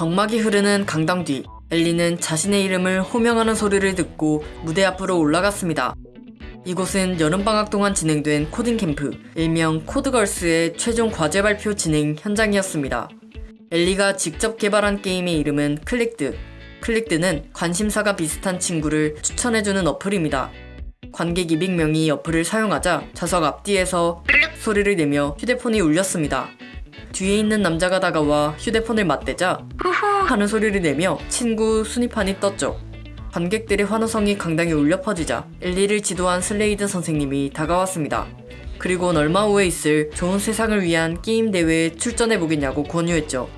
적막이 흐르는 강당 뒤 엘리는 자신의 이름을 호명하는 소리를 듣고 무대 앞으로 올라갔습니다. 이곳은 여름방학 동안 진행된 코딩 캠프, 일명 코드걸스의 최종 과제 발표 진행 현장이었습니다. 엘리가 직접 개발한 게임의 이름은 클릭드. 클릭드는 관심사가 비슷한 친구를 추천해주는 어플입니다. 관객 200명이 어플을 사용하자 좌석 앞뒤에서 소리를 내며 휴대폰이 울렸습니다. 뒤에 있는 남자가 다가와 휴대폰을 맞대자 후후 하는 소리를 내며 친구 순위판이 떴죠. 관객들의 환호성이 강당에 울려 퍼지자 엘리를 지도한 슬레이드 선생님이 다가왔습니다. 그리고 얼마 후에 있을 좋은 세상을 위한 게임 대회에 출전해 보겠냐고 권유했죠.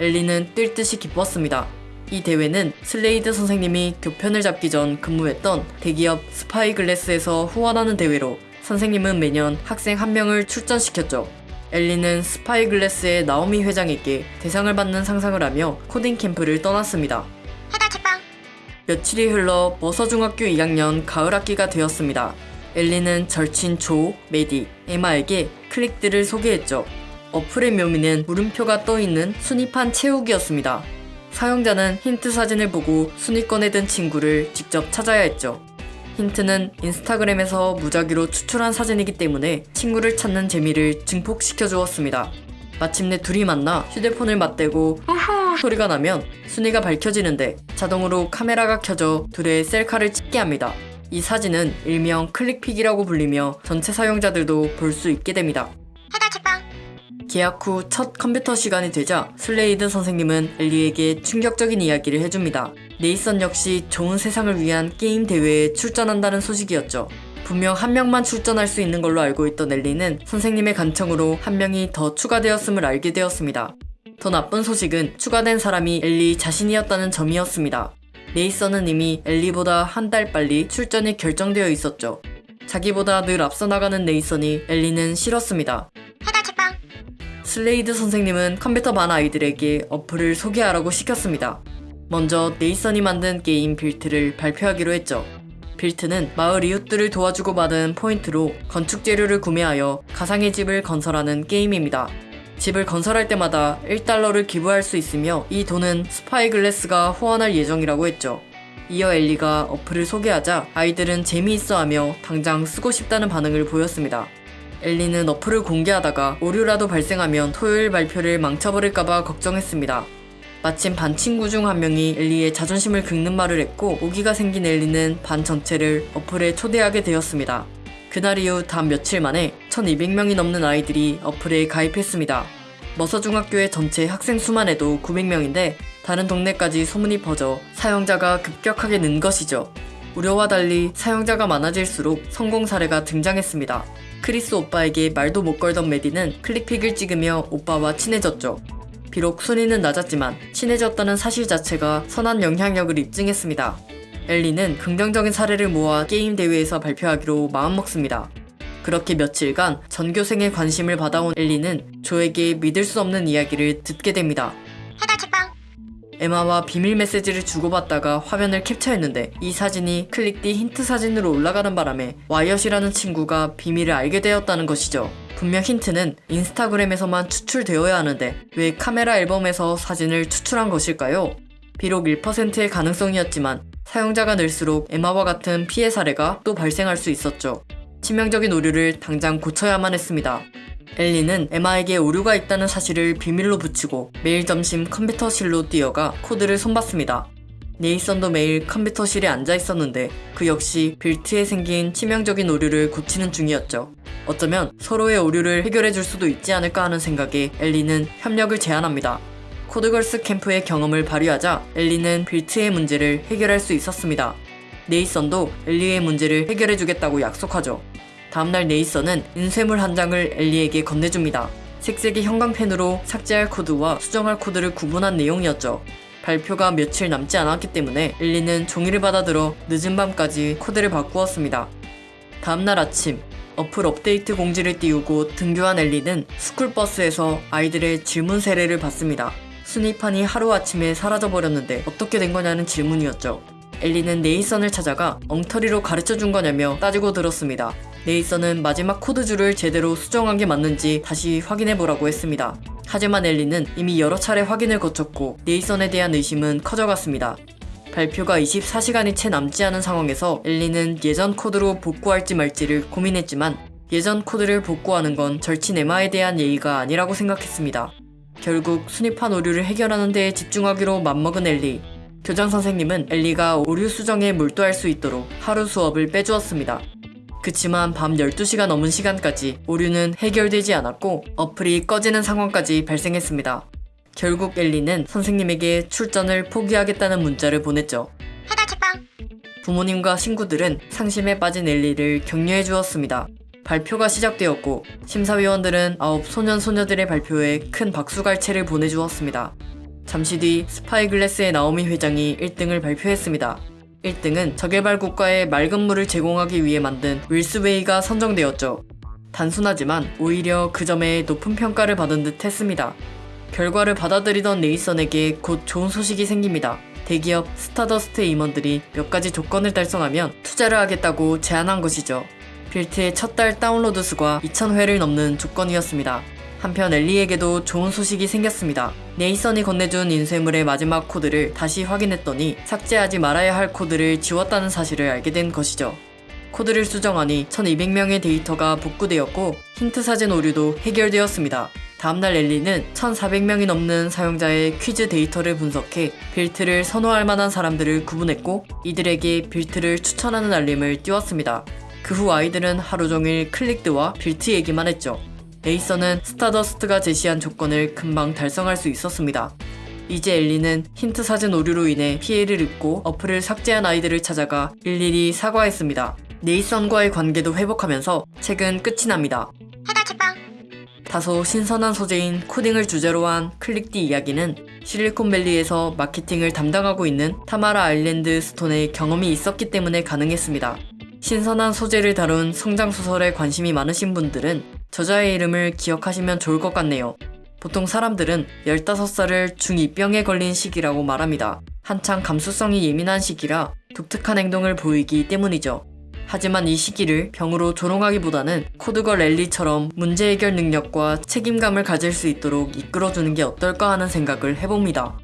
엘리는 뛸 듯이 기뻤습니다. 이 대회는 슬레이드 선생님이 교편을 잡기 전 근무했던 대기업 스파이글래스에서 후원하는 대회로 선생님은 매년 학생 한 명을 출전시켰죠. 엘리는 Spyglass의 나오미 회장에게 대상을 받는 상상을 하며 코딩 캠프를 떠났습니다. 며칠이 흘러 머서중학교 2학년 가을 학기가 되었습니다. 엘리는 절친 조, 메디, 에마에게 Click'd를 소개했죠. 어플의 묘미는 물음표가 떠있는 순위판 채우기였습니다. 사용자는 힌트 사진을 보고 순위권에 든 친구를 직접 찾아야 했죠. 힌트는 인스타그램에서 무작위로 추출한 사진이기 때문에 친구를 찾는 재미를 증폭시켜 주었습니다. 마침내 둘이 만나 휴대폰을 맞대고 소리가 나면 순위가 밝혀지는데 자동으로 카메라가 켜져 둘의 셀카를 찍게 합니다. 이 사진은 일명 ClickPic이라고 불리며 전체 사용자들도 볼 수 있게 됩니다. 계약 후 첫 컴퓨터 시간이 되자 슬레이드 선생님은 엘리에게 충격적인 이야기를 해줍니다. 네이선 역시 좋은 세상을 위한 게임 대회에 출전한다는 소식이었죠. 분명 한 명만 출전할 수 있는 걸로 알고 있던 엘리는 선생님의 간청으로 한 명이 더 추가되었음을 알게 되었습니다. 더 나쁜 소식은 추가된 사람이 엘리 자신이었다는 점이었습니다. 네이선은 이미 엘리보다 한 달 빨리 출전이 결정되어 있었죠. 자기보다 늘 앞서 나가는 네이선이 엘리는 싫었습니다. 슬레이드 선생님은 컴퓨터 반 아이들에게 어플을 소개하라고 시켰습니다. 먼저 네이선이 만든 게임 Built를 발표하기로 했죠. Built는 마을 이웃들을 도와주고 받은 포인트로 건축 재료를 구매하여 가상의 집을 건설하는 게임입니다. 집을 건설할 때마다 1달러를 기부할 수 있으며 이 돈은 Spyglass가 후원할 예정이라고 했죠. 이어 엘리가 어플을 소개하자 아이들은 재미있어 하며 당장 쓰고 싶다는 반응을 보였습니다. 엘리는 어플을 공개하다가 오류라도 발생하면 토요일 발표를 망쳐버릴까봐 걱정했습니다. 마침 반 친구 중 한 명이 엘리의 자존심을 긁는 말을 했고 오기가 생긴 엘리는 반 전체를 어플에 초대하게 되었습니다. 그날 이후 단 며칠 만에 1200명이 넘는 아이들이 어플에 가입했습니다. 머서중학교의 전체 학생 수만 해도 900명인데 다른 동네까지 소문이 퍼져 사용자가 급격하게 는 것이죠. 우려와 달리 사용자가 많아질수록 성공 사례가 등장했습니다. 크리스 오빠에게 말도 못 걸던 메디는 ClickPic을 찍으며 오빠와 친해졌죠. 비록 순위는 낮았지만 친해졌다는 사실 자체가 선한 영향력을 입증했습니다. 엘리는 긍정적인 사례를 모아 게임 대회에서 발표하기로 마음먹습니다. 그렇게 며칠간 전교생의 관심을 받아온 엘리는 조에게 믿을 수 없는 이야기를 듣게 됩니다. 에마와 비밀 메시지를 주고받다가 화면을 캡처했는데 이 사진이 클릭 뒤 힌트 사진으로 올라가는 바람에 와이엇이라는 친구가 비밀을 알게 되었다는 것이죠. 분명 힌트는 인스타그램에서만 추출되어야 하는데 왜 카메라 앨범에서 사진을 추출한 것일까요? 비록 1%의 가능성이었지만 사용자가 늘수록 에마와 같은 피해 사례가 또 발생할 수 있었죠. 치명적인 오류를 당장 고쳐야만 했습니다. 엘리는 에마에게 오류가 있다는 사실을 비밀로 붙이고 매일 점심 컴퓨터실로 뛰어가 코드를 손봤습니다. 네이선도 매일 컴퓨터실에 앉아 있었는데 그 역시 빌트에 생긴 치명적인 오류를 고치는 중이었죠. 어쩌면 서로의 오류를 해결해 줄 수도 있지 않을까 하는 생각에 엘리는 협력을 제안합니다. CodeGirls Camp의 경험을 발휘하자 엘리는 Built의 문제를 해결할 수 있었습니다. 네이선도 엘리의 문제를 해결해 주겠다고 약속하죠. 다음날 네이선은 인쇄물 한 장을 엘리에게 건네줍니다. 색색의 형광펜으로 삭제할 코드와 수정할 코드를 구분한 내용이었죠. 발표가 며칠 남지 않았기 때문에 엘리는 종이를 받아들어 늦은 밤까지 코드를 바꾸었습니다. 다음날 아침 어플 업데이트 공지를 띄우고 등교한 엘리는 스쿨버스에서 아이들의 질문 세례를 받습니다. 순위판이 하루아침에 사라져버렸는데 어떻게 된 거냐는 질문이었죠. 엘리는 네이선을 찾아가 엉터리로 가르쳐 준 거냐며 따지고 들었습니다. 네이선은 마지막 코드줄을 제대로 수정한 게 맞는지 다시 확인해 보라고 했습니다. 하지만 엘리는 이미 여러 차례 확인을 거쳤고 네이선에 대한 의심은 커져갔습니다. 발표가 24시간이 채 남지 않은 상황에서 엘리는 예전 코드로 복구할지 말지를 고민했지만 예전 코드를 복구하는 건 절친 에마에 대한 예의가 아니라고 생각했습니다. 결국 순위판 오류를 해결하는 데에 집중하기로 맘먹은 엘리. 교장 선생님은 엘리가 오류 수정에 몰두할 수 있도록 하루 수업을 빼주었습니다. 그치만 밤 12시가 넘은 시간까지 오류는 해결되지 않았고 어플이 꺼지는 상황까지 발생했습니다. 결국 엘리는 선생님에게 출전을 포기하겠다는 문자를 보냈죠. 해달 책방 부모님과 친구들은 상심에 빠진 엘리를 격려해 주었습니다. 발표가 시작되었고 심사위원들은 아홉 소년 소녀들의 발표에 큰 박수갈채를 보내주었습니다. 잠시 뒤 Spyglass의 나오미 회장이 1등을 발표했습니다. 1등은 저개발 국가에 맑은 물을 제공하기 위해 만든 윌스웨이가 선정되었죠. 단순하지만 오히려 그 점에 높은 평가를 받은 듯 했습니다. 결과를 받아들이던 네이선에게 곧 좋은 소식이 생깁니다. 대기업 Stardust 임원들이 몇 가지 조건을 달성하면 투자를 하겠다고 제안한 것이죠. Built의 첫 달 다운로드 수가 2,000회를 넘는 조건이었습니다. 한편 엘리에게도 좋은 소식이 생겼습니다. 네이선이 건네준 인쇄물의 마지막 코드를 다시 확인했더니 삭제하지 말아야 할 코드를 지웠다는 사실을 알게 된 것이죠. 코드를 수정하니 1200명의 데이터가 복구되었고 힌트 사진 오류도 해결되었습니다. 다음날 엘리는 1400명이 넘는 사용자의 퀴즈 데이터를 분석해 Built를 선호할 만한 사람들을 구분했고 이들에게 Built를 추천하는 알림을 띄웠습니다. 그 후 아이들은 하루 종일 Click'd와 Built 얘기만 했죠. 네이선은 Stardust가 제시한 조건을 금방 달성할 수 있었습니다. 이제 엘리는 힌트 사진 오류로 인해 피해를 입고 어플을 삭제한 아이들을 찾아가 일일이 사과했습니다. 네이선과의 관계도 회복하면서 책은 끝이 납니다. 다소 신선한 소재인 코딩을 주제로 한 Click'd 이야기는 실리콘밸리에서 마케팅을 담당하고 있는 타마라 아일랜드 스톤의 경험이 있었기 때문에 가능했습니다. 신선한 소재를 다룬 성장소설에 관심이 많으신 분들은 저자의 이름을 기억하시면 좋을 것 같네요. 보통 사람들은 15살을 중2병에 걸린 시기라고 말합니다. 한창 감수성이 예민한 시기라 독특한 행동을 보이기 때문이죠. 하지만 이 시기를 병으로 조롱하기보다는 코드걸 랠리처럼 문제 해결 능력과 책임감을 가질 수 있도록 이끌어주는 게 어떨까 하는 생각을 해봅니다.